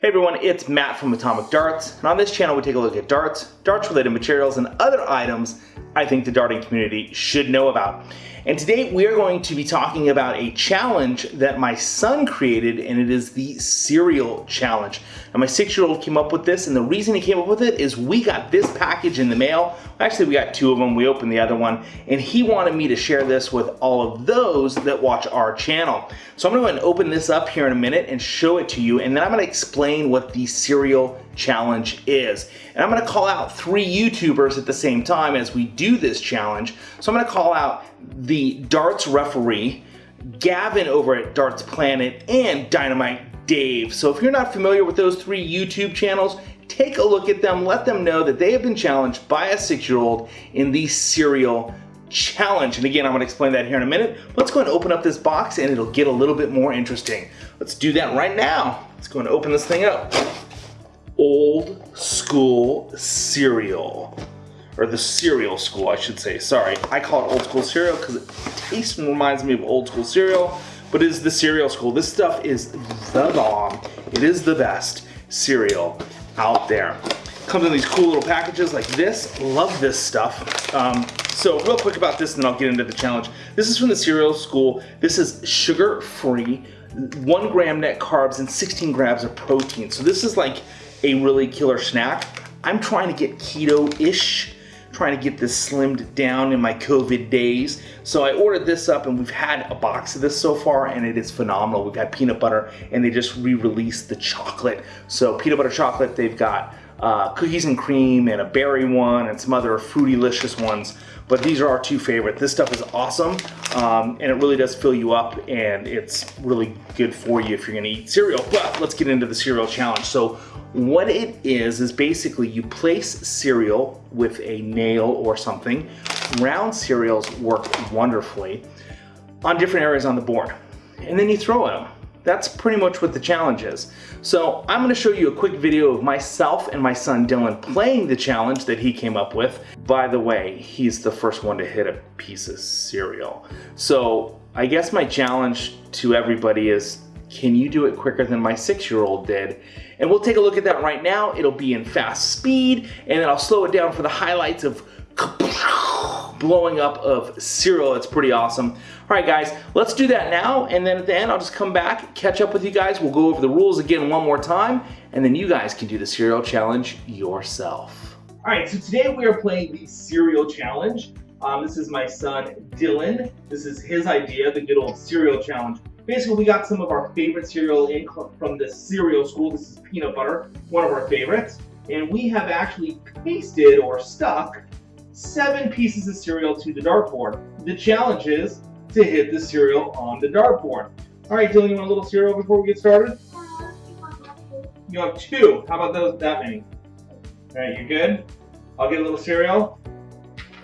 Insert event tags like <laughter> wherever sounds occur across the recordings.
Hey everyone, it's Matt from Atomic Darts, and on this channel we take a look at darts, darts related materials, and other items I think the darting community should know about. And today we are going to be talking about a challenge that my son created, and it is the cereal challenge. And my six-year-old came up with this, and the reason he came up with it is we got this package in the mail. Actually, we got two of them. We opened the other one, and he wanted me to share this with all of those that watch our channel. So I'm going to open this up here in a minute and show it to you, and then I'm going to explain what the cereal challenge is. And I'm going to call out three YouTubers at the same time as we do this challenge. So I'm to call out the darts referee, Gavin over at Darts Planet, and Dynamite Dave. So if you're not familiar with those three YouTube channels, take a look at them. Let them know that they have been challenged by a six-year-old in the cereal challenge. And again, I'm going to explain that here in a minute. Let's go and open up this box and it'll get a little bit more interesting. Let's do that right now. Let's go and open this thing up. Old school cereal or the cereal school, I should say. Sorry, I call it old school cereal because it tastes and reminds me of old school cereal, but it is the cereal school. This stuff is the bomb. It is the best cereal out there. Comes in these cool little packages like this. Love this stuff. Um, so real quick about this and then I'll get into the challenge. This is from the cereal school. This is sugar-free, one gram net carbs and 16 grams of protein. So this is like a really killer snack. I'm trying to get keto-ish trying to get this slimmed down in my COVID days. So I ordered this up and we've had a box of this so far and it is phenomenal. We've got peanut butter and they just re-released the chocolate. So peanut butter chocolate, they've got uh, cookies and cream and a berry one and some other fruity-licious ones. But these are our two favorite. This stuff is awesome um, and it really does fill you up and it's really good for you if you're gonna eat cereal. But let's get into the cereal challenge. So what it is, is basically you place cereal with a nail or something. Round cereals work wonderfully on different areas on the board. And then you throw at them. That's pretty much what the challenge is. So I'm gonna show you a quick video of myself and my son Dylan playing the challenge that he came up with. By the way, he's the first one to hit a piece of cereal. So I guess my challenge to everybody is can you do it quicker than my six-year-old did? And we'll take a look at that right now. It'll be in fast speed, and then I'll slow it down for the highlights of <laughs> blowing up of cereal. It's pretty awesome. All right, guys, let's do that now, and then at the end, I'll just come back, catch up with you guys. We'll go over the rules again one more time, and then you guys can do the cereal challenge yourself. All right, so today we are playing the cereal challenge. Um, this is my son, Dylan. This is his idea, the good old cereal challenge. Basically, we got some of our favorite cereal in from the cereal school. This is peanut butter, one of our favorites. And we have actually pasted or stuck seven pieces of cereal to the dartboard. The challenge is to hit the cereal on the dartboard. All right, Dylan, you want a little cereal before we get started? You have two. How about those? That many. All right, you good? I'll get a little cereal.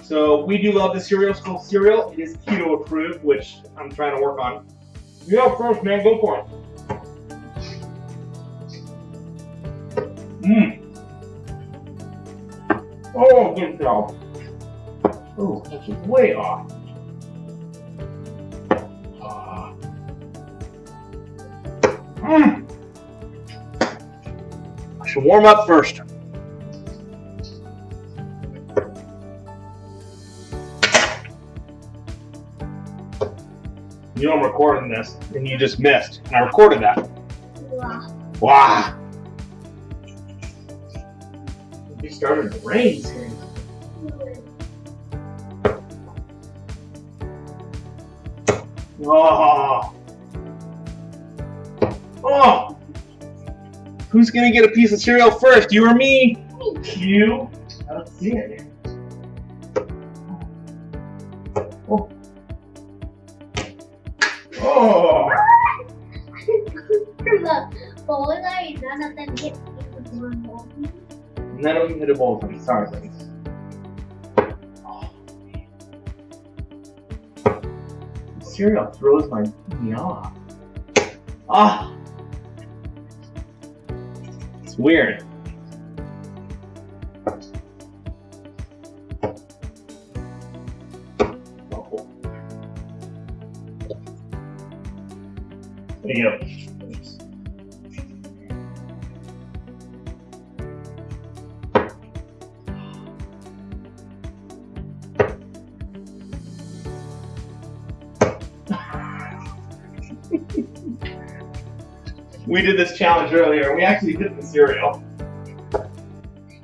So we do love the cereal school cereal. It is keto approved, which I'm trying to work on. You go first, man. Go for it. Mmm. Oh, good job. Oh, this is way off. Mmm. I should warm up first. you know I'm recording this, and you just missed. And I recorded that. Wow. Wow. We started to rain soon. Mm-hmm. Oh. Oh. Who's gonna get a piece of cereal first? You or me? You. I don't see it. Oh! Oh! <laughs> None of you hit a ball for me. Sorry, ladies. Cereal throws my me off. Ah! Weird. There you go. We did this challenge earlier. We actually hit the cereal.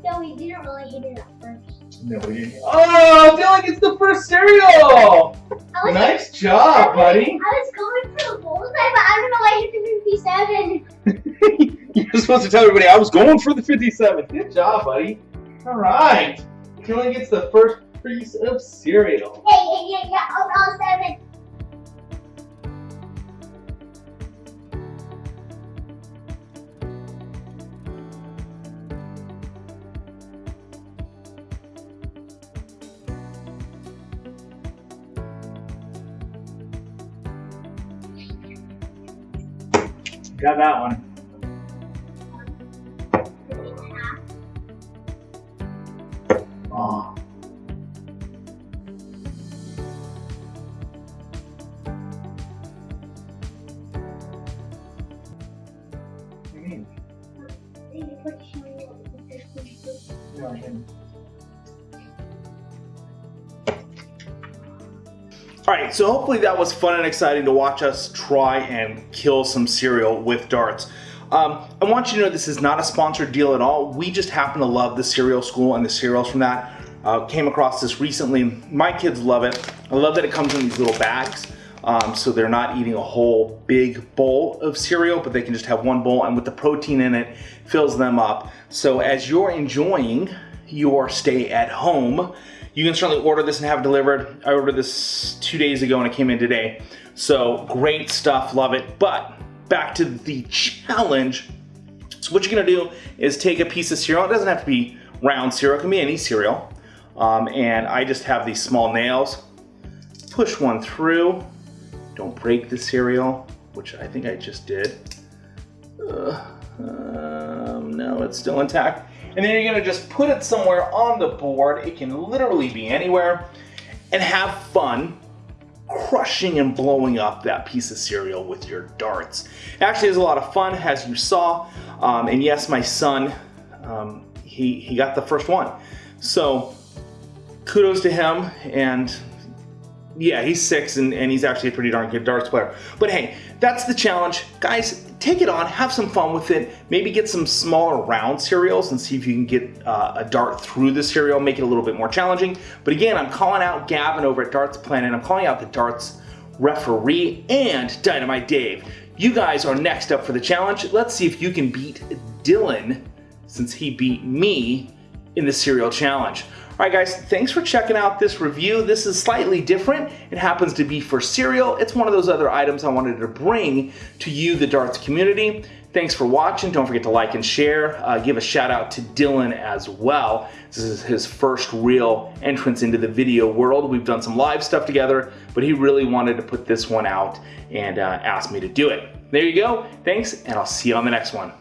No, we didn't really hit it at first. No, we didn't. Oh, Dylan gets the first cereal! I was, Nice job, buddy. I was going for the bullseye, but I don't know why I hit the 57. <laughs> You're supposed to tell everybody I was going for the 57. Good job, buddy. All right. Dylan gets the first piece of cereal. Yeah, yeah, yeah, yeah. Oh, oh, seven. Got that one. Oh. What do you mean? All right, so hopefully that was fun and exciting to watch us try and kill some cereal with darts. Um, I want you to know this is not a sponsored deal at all. We just happen to love the cereal school and the cereals from that. Uh, came across this recently. My kids love it. I love that it comes in these little bags. Um, so they're not eating a whole big bowl of cereal, but they can just have one bowl and with the protein in it, fills them up. So as you're enjoying your stay at home, you can certainly order this and have it delivered. I ordered this two days ago and it came in today. So great stuff, love it. But back to the challenge. So what you're gonna do is take a piece of cereal. It doesn't have to be round cereal, it can be any cereal. Um, and I just have these small nails. Push one through. Don't break the cereal, which I think I just did. Uh, um, no, it's still intact. And then you're gonna just put it somewhere on the board. It can literally be anywhere and have fun crushing and blowing up that piece of cereal with your darts. It actually, is a lot of fun, as you saw. Um, and yes, my son, um, he, he got the first one. So kudos to him. And yeah, he's six and, and he's actually a pretty darn good darts player. But hey, that's the challenge. Guys, take it on, have some fun with it. Maybe get some smaller round cereals and see if you can get uh, a dart through the cereal, make it a little bit more challenging. But again, I'm calling out Gavin over at Darts Planet. I'm calling out the darts referee and Dynamite Dave. You guys are next up for the challenge. Let's see if you can beat Dylan since he beat me in the cereal challenge. All right, guys, thanks for checking out this review. This is slightly different. It happens to be for cereal. It's one of those other items I wanted to bring to you, the darts community. Thanks for watching. Don't forget to like and share. Uh, give a shout out to Dylan as well. This is his first real entrance into the video world. We've done some live stuff together, but he really wanted to put this one out and uh, asked me to do it. There you go. Thanks, and I'll see you on the next one.